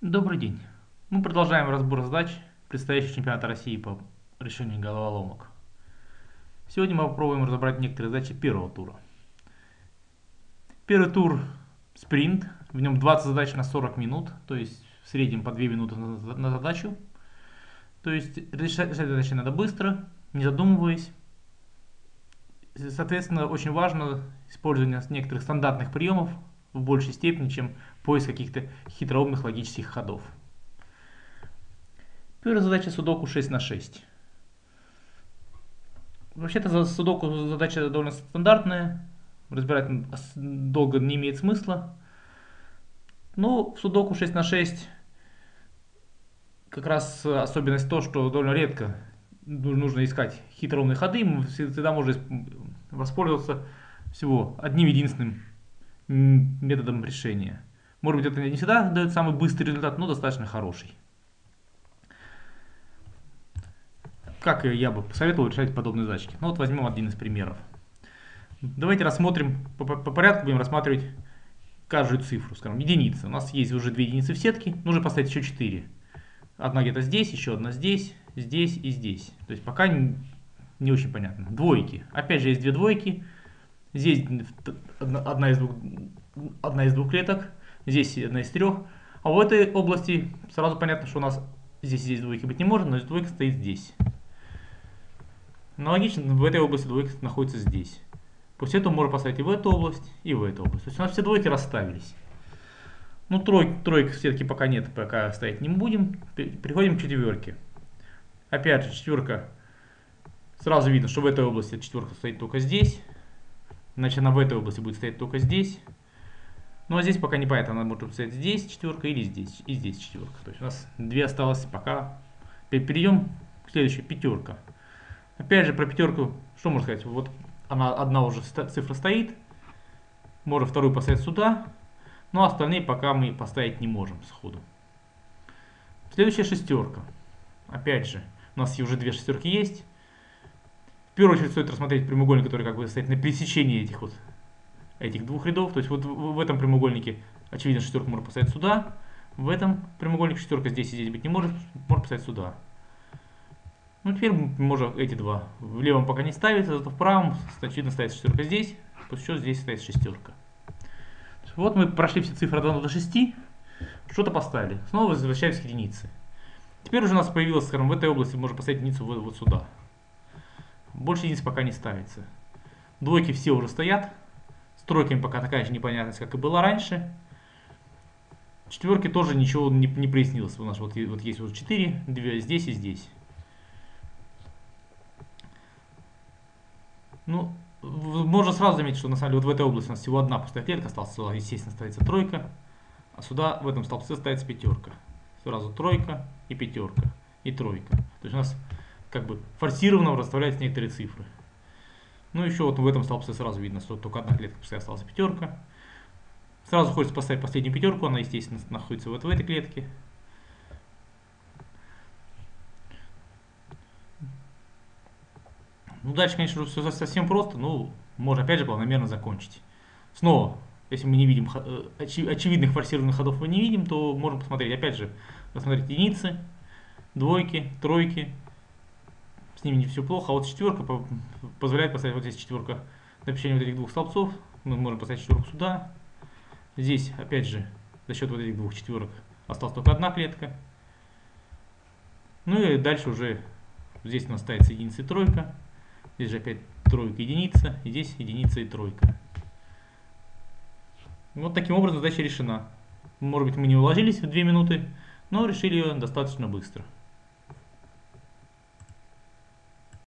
Добрый день. Мы продолжаем разбор задач предстоящего чемпионата России по решению головоломок. Сегодня мы попробуем разобрать некоторые задачи первого тура. Первый тур спринт, в нем 20 задач на 40 минут, то есть в среднем по 2 минуты на задачу. То есть решать задачи надо быстро, не задумываясь. Соответственно, очень важно использование некоторых стандартных приемов в большей степени, чем поиск каких-то хитроумных логических ходов. Первая задача судоку 6 на 6. Вообще-то судоку задача довольно стандартная, разбирать долго не имеет смысла. Но в судоку 6 на 6 как раз особенность то, что довольно редко нужно искать хитроумные ходы, всегда можно воспользоваться всего одним единственным методом решения. Может быть, это не всегда дает самый быстрый результат, но достаточно хороший. Как я бы посоветовал решать подобные задачки? Ну вот возьмем один из примеров. Давайте рассмотрим, по, по порядку будем рассматривать каждую цифру. Скажем, единица. У нас есть уже две единицы в сетке, нужно поставить еще четыре. Одна где-то здесь, еще одна здесь, здесь и здесь. То есть пока не, не очень понятно. Двойки. Опять же есть две двойки. Здесь одна из двух, одна из двух клеток, здесь одна из трех. А в этой области сразу понятно, что у нас здесь здесь двойки быть не может, но двойка стоит здесь. Аналогично, в этой области двойка находится здесь. После этого можно поставить и в эту область, и в эту область. То есть у нас все двойки расставились. Ну, трой, тройка все-таки пока нет, пока стоять не будем. Переходим к четверке. Опять же, четверка. Сразу видно, что в этой области четверка стоит только здесь. Значит, она в этой области будет стоять только здесь. Ну а здесь пока не понятно, она может стоять здесь четверка или здесь, и здесь четверка. То есть у нас две осталось пока. Перейдем к следующей, пятерка. Опять же, про пятерку, что можно сказать? Вот она одна уже цифра стоит. Можно вторую поставить сюда. Но остальные пока мы поставить не можем сходу. Следующая шестерка. Опять же, у нас уже две шестерки есть первую очередь стоит рассмотреть прямоугольник, который как бы стоит на пересечении этих вот этих двух рядов. То есть вот в этом прямоугольнике, очевидно, шестерку можно поставить сюда. В этом прямоугольнике шестерка здесь и здесь быть не может, можно поставить сюда. Ну, теперь можно эти два. В левом пока не ставится, зато в правом, очевидно, ставится шестерка здесь, после чего здесь стоит шестерка. Вот мы прошли все цифры от 1 до 6, что-то поставили. Снова возвращаемся к единице. Теперь уже у нас появилось, скажем, в этой области можно поставить единицу вот, вот сюда. Больше единиц пока не ставится. Двойки все уже стоят. С тройками пока такая же непонятность, как и была раньше. Четверки тоже ничего не, не прояснилось. У нас вот, вот есть вот 4, 2 здесь и здесь. Ну, можно сразу заметить, что на самом деле вот в этой области у нас всего одна пустая клетка осталась. Естественно, ставится тройка. А сюда, в этом столбце, ставится пятерка. Сразу тройка и пятерка. И тройка. То есть у нас как бы форсированно расставляются некоторые цифры. Ну, еще вот в этом столбце сразу видно, что только одна клетка пускай осталась пятерка. Сразу хочется поставить последнюю пятерку, она, естественно, находится вот в этой клетке. Ну, дальше, конечно, все совсем просто, но можно, опять же, планомерно закончить. Снова, если мы не видим, э, очевидных форсированных ходов мы не видим, то можем посмотреть, опять же, посмотреть единицы, двойки, тройки, с ними не все плохо. А вот четверка позволяет поставить вот здесь четверка на пересечении вот этих двух столбцов. Мы можем поставить четверку сюда. Здесь, опять же, за счет вот этих двух четверок осталась только одна клетка. Ну и дальше уже здесь у нас ставится единица и тройка. Здесь же опять тройка, единица. И здесь единица и тройка. Вот таким образом задача решена. Может быть мы не уложились в 2 минуты, но решили ее достаточно быстро.